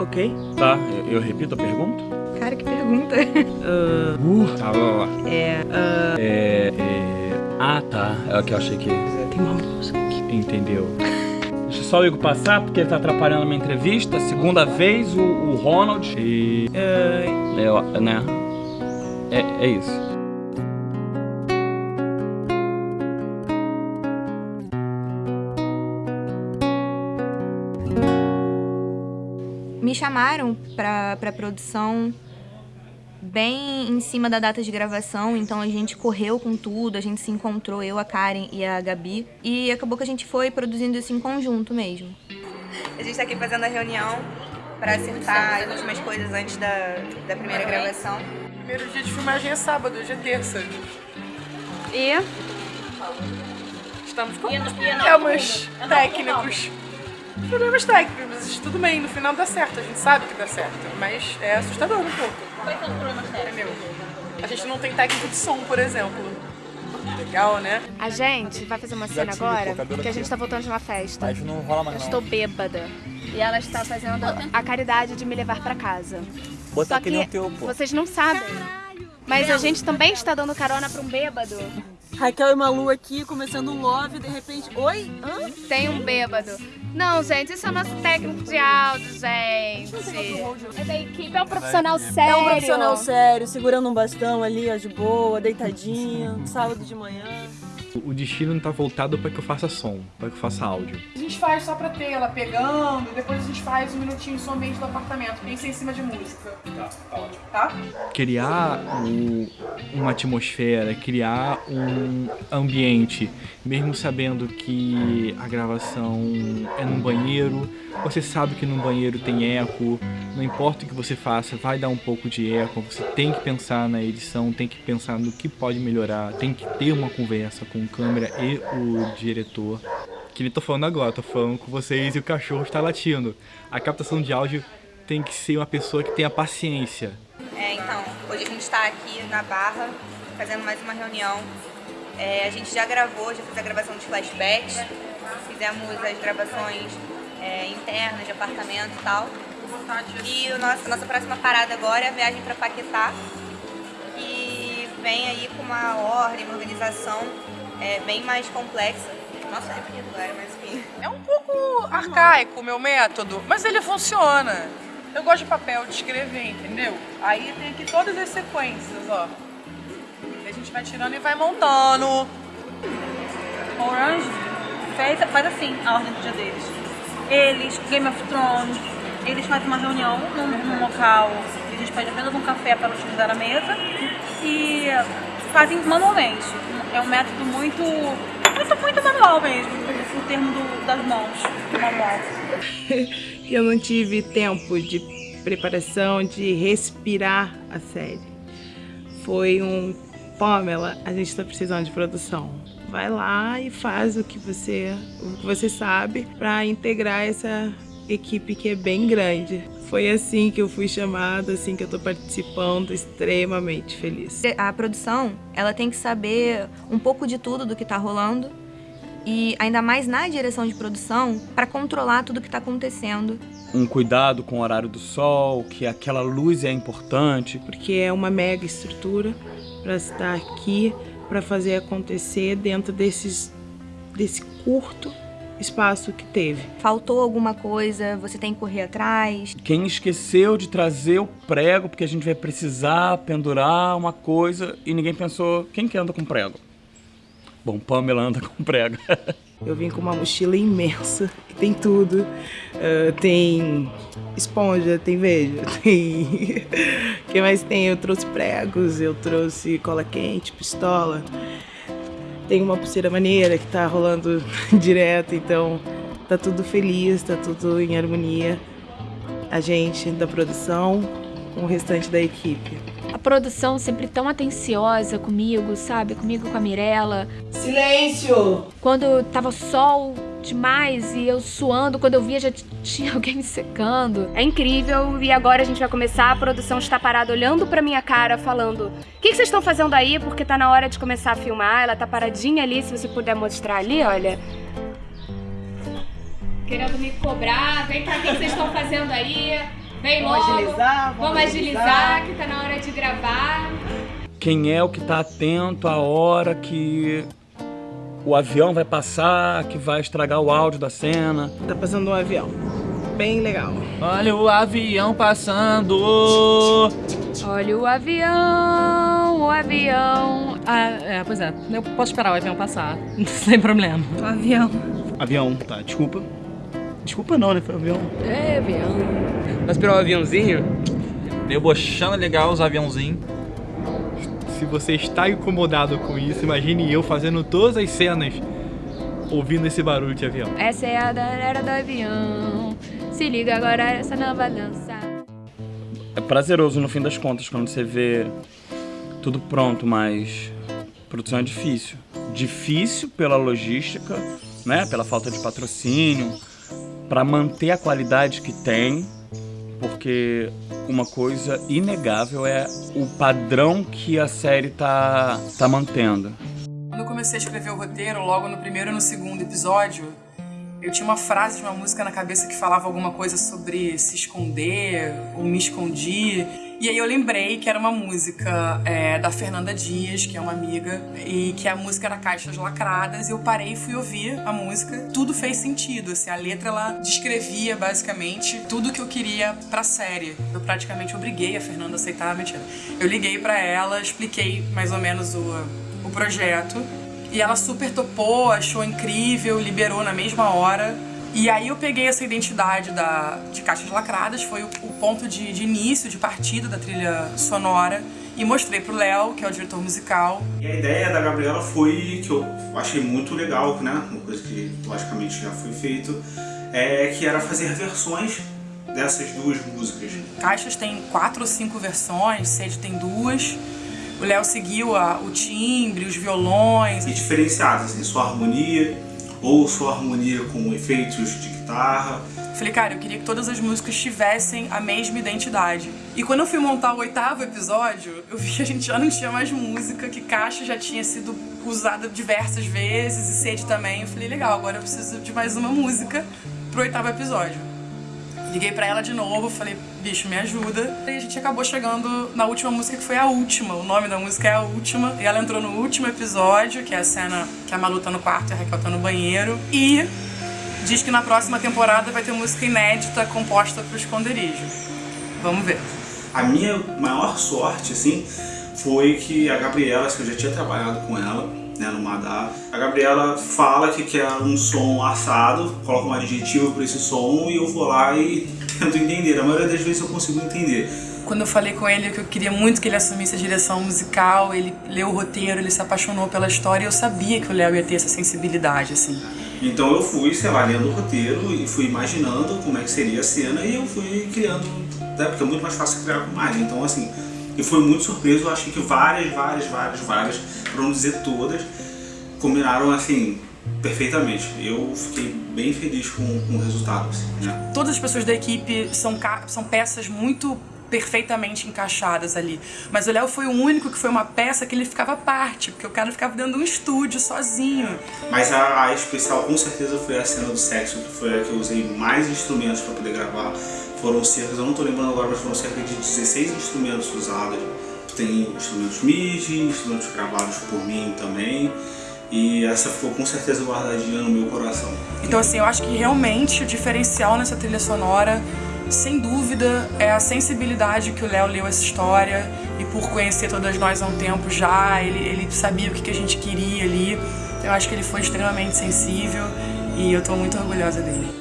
Ok. Tá, eu, eu repito a pergunta? Cara, que pergunta. Uh, tá, lá, lá. É. É, é... Ah, tá. É o que eu achei que... Tem uma música aqui. Entendeu. Deixa só o Igor passar, porque ele tá atrapalhando a minha entrevista. Segunda vez, o, o Ronald. E... É, É, né? É, é isso. Chamaram pra, pra produção bem em cima da data de gravação, então a gente correu com tudo, a gente se encontrou, eu, a Karen e a Gabi, e acabou que a gente foi produzindo isso em conjunto mesmo. A gente tá aqui fazendo a reunião pra acertar as últimas coisas antes da, da primeira gravação. primeiro dia de filmagem é sábado, hoje é terça. E Estamos com problemas técnicos. Problemas técnicos, mas tudo bem, no final dá certo, a gente sabe que dá certo. Mas é assustador um pouco. Quais são os problemas técnicos? A gente não tem técnico de som, por exemplo. Legal, né? A gente vai fazer uma cena agora que a gente tá voltando de uma festa. Mas não rola mais Eu não. estou bêbada. E ela está fazendo a caridade de me levar pra casa. Botar Só aquele no que teu, pô. vocês não sabem. Mas a gente também está dando carona pra um bêbado. Raquel e Malu aqui, começando um love, de repente... Oi? Hã? Tem um bêbado. Não, gente, isso é o nosso técnico de áudio, gente. É da equipe, é um profissional sério. É um profissional sério, segurando um bastão ali, ó, de boa, deitadinho, sábado de manhã. O destino não tá voltado para que eu faça som, para que eu faça áudio. A gente faz só pra ter ela pegando, depois a gente faz um minutinho somente do apartamento, pensa em cima de música. Tá, tá ótimo. Tá? Criar um- uma atmosfera, criar um ambiente, mesmo sabendo que a gravação é num banheiro, você sabe que no banheiro tem eco, não importa o que você faça, vai dar um pouco de eco, você tem que pensar na edição, tem que pensar no que pode melhorar, tem que ter uma conversa com o câmera e o diretor. Que ele tô falando agora, tô falando com vocês e o cachorro está latindo. A captação de áudio tem que ser uma pessoa que tenha paciência. É, então, hoje a gente está aqui na Barra, fazendo mais uma reunião. É, a gente já gravou, já fez a gravação dos flashbacks, fizemos as gravações é, internas de apartamento e tal. E o nosso, a nossa próxima parada agora é a viagem para Paquetá, que vem aí com uma ordem, uma organização é, bem mais complexa. Nossa, é bonito agora, mas enfim. É um pouco arcaico o meu método, mas ele funciona. Eu gosto de papel, de escrever, entendeu? Aí tem aqui todas as sequências, ó. E a gente vai tirando e vai montando. Orange fez, faz assim a ordem do dia deles. Eles, Game of Thrones, eles fazem uma reunião num, num local que a gente pede apenas um café para utilizar a mesa e fazem manualmente. É um método muito, muito, muito manual mesmo, o termo do- das mãos, manual. Eu não tive tempo de preparação, de respirar a série. Foi um Pamela, a gente tá precisando de produção. Vai lá e faz o que você, o que você sabe para integrar essa equipe que é bem grande. Foi assim que eu fui chamada, assim que eu tô participando, extremamente feliz. A produção, ela tem que saber um pouco de tudo do que tá rolando e ainda mais na direção de produção para controlar tudo que tá acontecendo. Um cuidado com o horário do sol, que aquela luz é importante. porque é uma mega estrutura para estar aqui para fazer acontecer dentro desses desse curto espaço que teve. Faltou alguma coisa, você tem que correr atrás. Quem esqueceu de trazer o prego, porque a gente vai precisar pendurar uma coisa e ninguém pensou, quem que anda com prego? Bom, Pamela anda com prego. Eu vim com uma mochila imensa, que tem tudo. Ah, tem esponja, tem veja, tem. O que mais tem? Eu trouxe pregos, eu trouxe cola quente, pistola. Tem uma pulseira maneira que tá rolando direto, então tá tudo feliz, tá tudo em harmonia. A gente da produção com o restante da equipe. A produção sempre tão atenciosa comigo, sabe? Comigo com a Mirella. Silêncio! Quando tava sol demais e eu suando, quando eu via já tinha alguém me secando. É incrível e agora a gente vai começar, a produção está parada olhando pra minha cara, falando: "O que que vocês estão fazendo aí? Porque tá na hora de começar a filmar". Ela tá paradinha ali, se você puder mostrar ali, olha. Querendo me cobrar, vem cá, o que que vocês estão fazendo aí? Vem Vamos logo. agilizar, Vamos agilizar, que tá na hora de gravar. Quem é o que tá atento à hora que o avião vai passar, que vai estragar o áudio da cena? Tá passando um avião. Bem legal. Olha o avião passando. Olha o avião, o avião. Ah, é, pois é. Eu posso esperar o avião passar. Sem problema. O avião. Avião, tá, desculpa. Desculpa não, né? Foi avião. É, avião. Vai esperar o aviãozinho? Debochando legal os aviãozinhos. Se você está incomodado com isso, imagine eu fazendo todas as cenas ouvindo esse barulho de avião. Essa é a da era do avião. Se liga agora essa nova dança. É prazeroso no fim das contas quando você vê tudo pronto, mas produção é difícil. Difícil pela logística, né? Pela falta de patrocínio, para manter a qualidade que tem, porque uma coisa inegável é o padrão que a série tá, tá mantendo. Quando eu comecei a escrever o roteiro, logo no primeiro e no segundo episódio, eu tinha uma frase de uma música na cabeça que falava alguma coisa sobre se esconder ou me escondi. E aí eu lembrei que era uma música é, da Fernanda Dias, que é uma amiga, e que a música era Caixas Lacradas. E eu parei e fui ouvir a música. Tudo fez sentido, assim, a letra ela descrevia basicamente tudo que eu queria pra série. Eu praticamente obriguei a Fernanda a aceitar, mentira. Eu liguei pra ela, expliquei mais ou menos o, o projeto. E ela super topou, achou incrível, liberou na mesma hora. E aí eu peguei essa identidade da, de Caixas Lacradas, foi o, o ponto de, de início, de partida da trilha sonora. E mostrei pro Léo, que é o diretor musical. E a ideia da Gabriela foi, que eu achei muito legal, né? Uma coisa que logicamente já foi feito, é que era fazer versões dessas duas músicas. Caixas tem quatro ou cinco versões, Sede tem duas. O Léo seguiu a, o timbre, os violões. E diferenciadas, assim, sua harmonia, ou sua harmonia com efeitos de guitarra. Falei, cara, eu queria que todas as músicas tivessem a mesma identidade. E quando eu fui montar o oitavo episódio, eu vi que a gente já não tinha mais música, que Caixa já tinha sido usada diversas vezes, e Sede também. Eu falei, legal, agora eu preciso de mais uma música pro oitavo episódio. Liguei pra ela de novo, falei, bicho, me ajuda. E a gente acabou chegando na última música, que foi a última. O nome da música é a última. E ela entrou no último episódio, que é a cena que a Malu tá no quarto e a Raquel tá no banheiro. E diz que na próxima temporada vai ter música inédita composta pro esconderijo. Vamos ver. A minha maior sorte, assim, foi que a Gabriela, que eu já tinha trabalhado com ela, né, no Madá, a Gabriela fala que quer um som assado, coloca um adjetivo para esse som e eu vou lá e tento entender. A maioria das vezes eu consigo entender. Quando eu falei com ele que eu queria muito que ele assumisse a direção musical, ele leu o roteiro, ele se apaixonou pela história e eu sabia que o Léo ia ter essa sensibilidade, assim. Então eu fui, sei lá, lendo o roteiro e fui imaginando como é que seria a cena e eu fui criando, né, porque é muito mais fácil criar com imagem. Então, assim, eu fui muito surpreso, eu achei que várias, várias, várias, várias, para não dizer todas, combinaram, assim, perfeitamente. Eu fiquei bem feliz com, com o resultado, assim, né? Todas as pessoas da equipe são, são peças muito perfeitamente encaixadas ali. Mas o Léo foi o único que foi uma peça que ele ficava à parte, porque o cara ficava dentro de um estúdio sozinho. Mas a, a especial com certeza foi a cena do sexo, que foi a que eu usei mais instrumentos para poder gravar. Foram cerca, eu não tô lembrando agora, mas foram cerca de 16 instrumentos usados. Tem instrumentos MIDI, instrumentos gravados por mim também. E essa ficou com certeza guardadinha no meu coração. Então assim, eu acho que realmente o diferencial nessa trilha sonora sem dúvida, é a sensibilidade que o Léo leu essa história e por conhecer todas nós há um tempo já, ele, ele sabia o que, que a gente queria ali. Eu acho que ele foi extremamente sensível e eu estou muito orgulhosa dele.